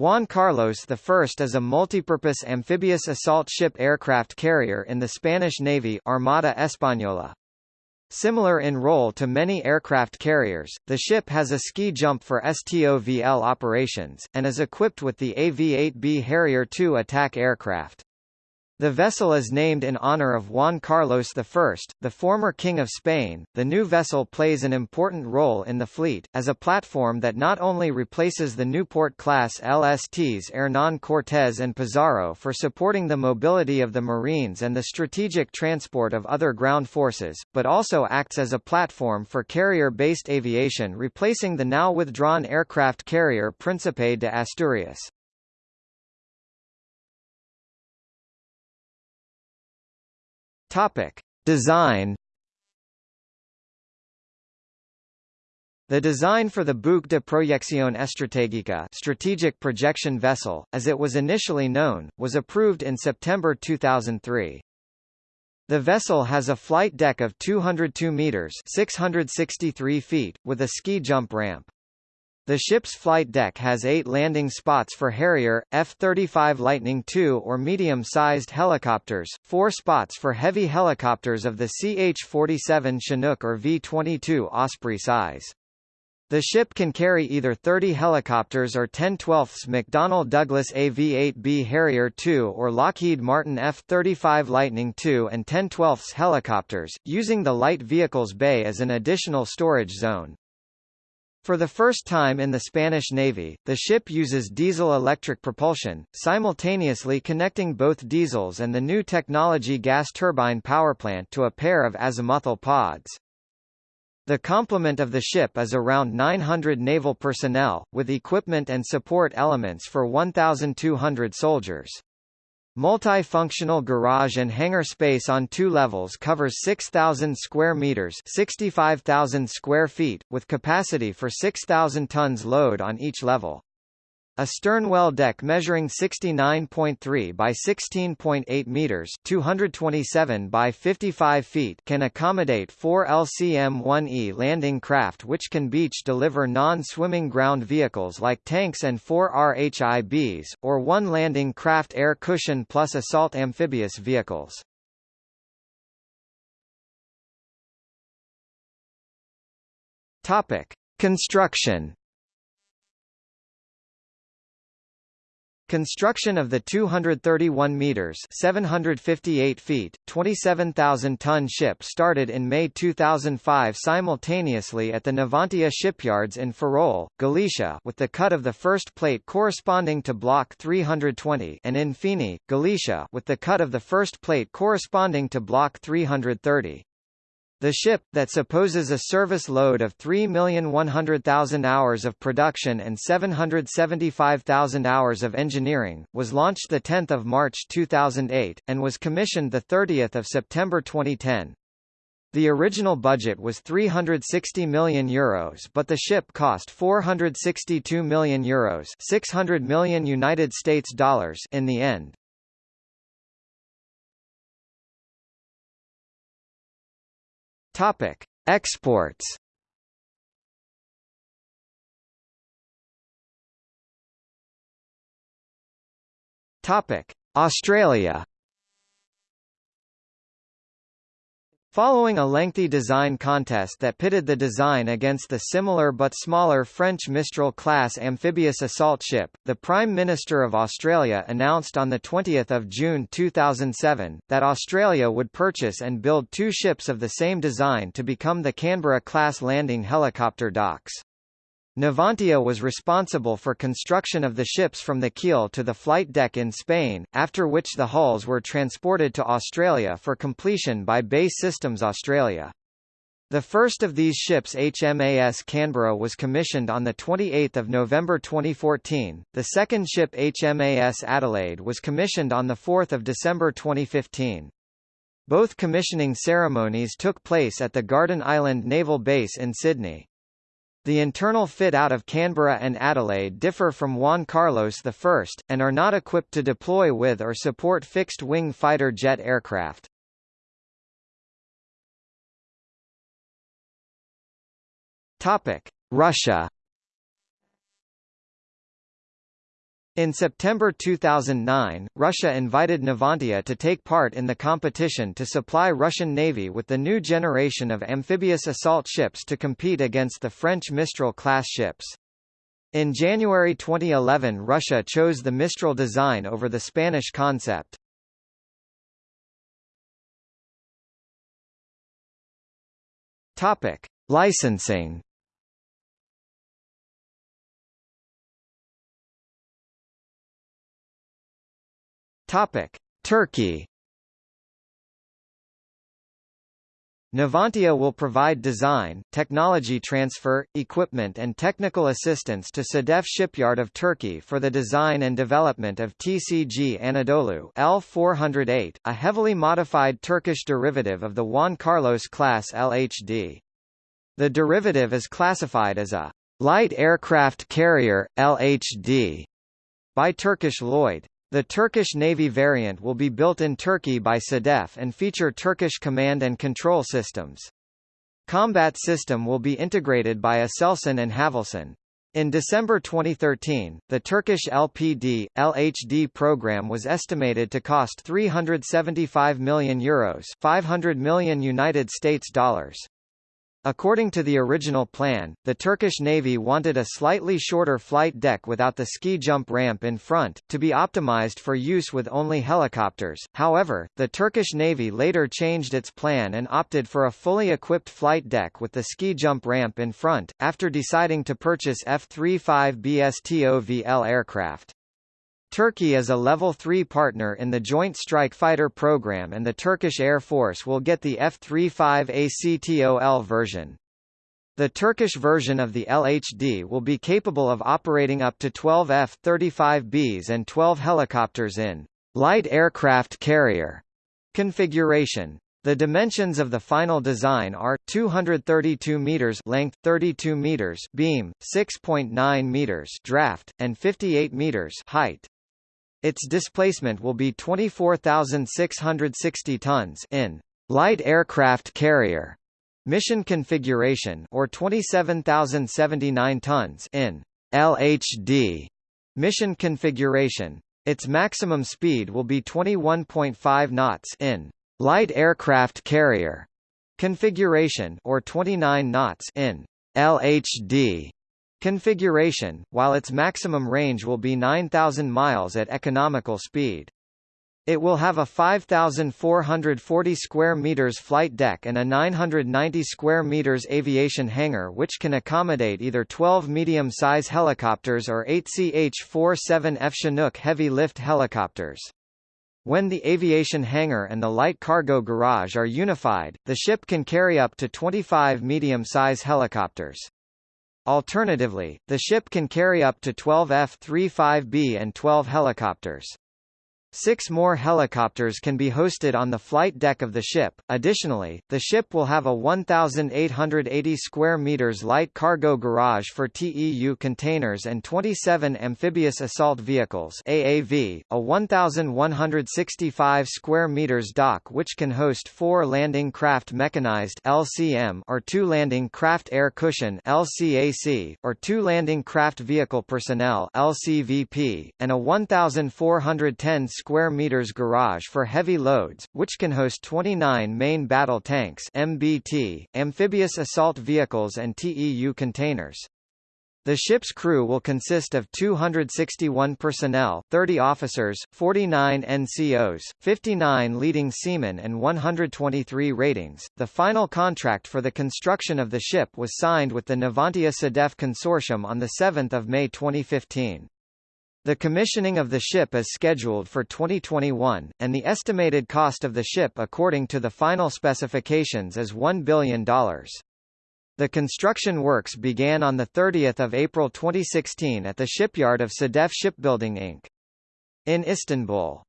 Juan Carlos I is a multipurpose amphibious assault ship aircraft carrier in the Spanish Navy Armada Española. Similar in role to many aircraft carriers, the ship has a ski jump for STOVL operations, and is equipped with the AV-8B Harrier II attack aircraft. The vessel is named in honor of Juan Carlos I, the former King of Spain. The new vessel plays an important role in the fleet, as a platform that not only replaces the Newport-class LSTs Hernán Cortés and Pizarro for supporting the mobility of the Marines and the strategic transport of other ground forces, but also acts as a platform for carrier-based aviation replacing the now withdrawn aircraft carrier Príncipe de Asturias. Topic: Design. The design for the Buque de Proyección Estratégica strategic projection vessel, as it was initially known, was approved in September 2003. The vessel has a flight deck of 202 meters (663 feet) with a ski jump ramp. The ship's flight deck has eight landing spots for Harrier, F-35 Lightning II or medium-sized helicopters, four spots for heavy helicopters of the CH-47 Chinook or V-22 Osprey size. The ship can carry either 30 helicopters or 10/12ths McDonnell Douglas AV-8B Harrier II or Lockheed Martin F-35 Lightning II and 10/12ths helicopters, using the light vehicles bay as an additional storage zone. For the first time in the Spanish Navy, the ship uses diesel-electric propulsion, simultaneously connecting both diesels and the new technology gas turbine powerplant to a pair of azimuthal pods. The complement of the ship is around 900 naval personnel, with equipment and support elements for 1,200 soldiers. Multifunctional garage and hangar space on two levels covers 6,000 square meters, 65,000 square feet, with capacity for 6,000 tons load on each level. A sternwell deck measuring 69.3 by 16.8 meters (227 by 55 feet) can accommodate four LCM-1E landing craft which can beach deliver non-swimming ground vehicles like tanks and four RHIBs, or one landing craft air cushion plus assault amphibious vehicles. Topic: Construction Construction of the 231 meters (758 feet, 27,000-ton ship started in May 2005 simultaneously at the Navantia shipyards in Ferrol, Galicia, with the cut of the first plate corresponding to block 320, and in Fene, Galicia, with the cut of the first plate corresponding to block 330. The ship, that supposes a service load of 3,100,000 hours of production and 775,000 hours of engineering, was launched 10 March 2008, and was commissioned 30 September 2010. The original budget was 360 million euros but the ship cost 462 million euros 600 million United States dollars in the end. Topic: Exports. Topic: Australia. Following a lengthy design contest that pitted the design against the similar but smaller French Mistral-class amphibious assault ship, the Prime Minister of Australia announced on 20 June 2007, that Australia would purchase and build two ships of the same design to become the Canberra-class landing helicopter docks. Navantia was responsible for construction of the ships from the keel to the flight deck in Spain, after which the hulls were transported to Australia for completion by BAE Systems Australia. The first of these ships HMAS Canberra was commissioned on 28 November 2014, the second ship HMAS Adelaide was commissioned on 4 December 2015. Both commissioning ceremonies took place at the Garden Island Naval Base in Sydney. The internal fit-out of Canberra and Adelaide differ from Juan Carlos I, and are not equipped to deploy with or support fixed-wing fighter jet aircraft. Russia In September 2009, Russia invited Navantia to take part in the competition to supply Russian Navy with the new generation of amphibious assault ships to compete against the French Mistral-class ships. In January 2011 Russia chose the Mistral design over the Spanish concept. Topic: Licensing. Topic: Turkey. Navantia will provide design, technology transfer, equipment and technical assistance to Sedef Shipyard of Turkey for the design and development of TCG Anadolu L408, a heavily modified Turkish derivative of the Juan Carlos class LHD. The derivative is classified as a light aircraft carrier LHD by Turkish Lloyd. The Turkish Navy variant will be built in Turkey by SEDEF and feature Turkish command and control systems. Combat system will be integrated by Aselsan and Havelsan. In December 2013, the Turkish LPD, LHD program was estimated to cost 375 million euros 500 million United States dollars. According to the original plan, the Turkish Navy wanted a slightly shorter flight deck without the ski jump ramp in front, to be optimized for use with only helicopters. However, the Turkish Navy later changed its plan and opted for a fully equipped flight deck with the ski jump ramp in front, after deciding to purchase F-35B STOVL aircraft. Turkey is a Level 3 partner in the Joint Strike Fighter program and the Turkish Air Force will get the F-35ACTOL version. The Turkish version of the LHD will be capable of operating up to 12 F-35Bs and 12 helicopters in light aircraft carrier configuration. The dimensions of the final design are 232 meters length, 32 meters beam, 6.9 meters draft, and 58 meters height. Its displacement will be 24,660 tons in light aircraft carrier mission configuration or 27,079 tons in LHD mission configuration. Its maximum speed will be 21.5 knots in light aircraft carrier configuration or 29 knots in LHD configuration, while its maximum range will be 9,000 miles at economical speed. It will have a 5,440 square meters flight deck and a 990 square meters aviation hangar which can accommodate either 12 medium-size helicopters or 8 CH-47F Chinook heavy-lift helicopters. When the aviation hangar and the light cargo garage are unified, the ship can carry up to 25 medium-size helicopters. Alternatively, the ship can carry up to 12 F-35B and 12 helicopters. Six more helicopters can be hosted on the flight deck of the ship. Additionally, the ship will have a 1,880 square meters light cargo garage for TEU containers and 27 amphibious assault vehicles (AAV), a 1,165 square meters dock which can host four landing craft mechanized (LCM) or two landing craft air cushion (LCAC) or two landing craft vehicle personnel (LCVP), and a 1,410 square meters garage for heavy loads, which can host 29 main battle tanks MBT, amphibious assault vehicles and TEU containers. The ship's crew will consist of 261 personnel 30 officers, 49 NCOs, 59 leading seamen and 123 ratings. The final contract for the construction of the ship was signed with the Navantia Sedef Consortium on 7 May 2015. The commissioning of the ship is scheduled for 2021, and the estimated cost of the ship according to the final specifications is $1 billion. The construction works began on 30 April 2016 at the shipyard of Sedef Shipbuilding Inc. in Istanbul.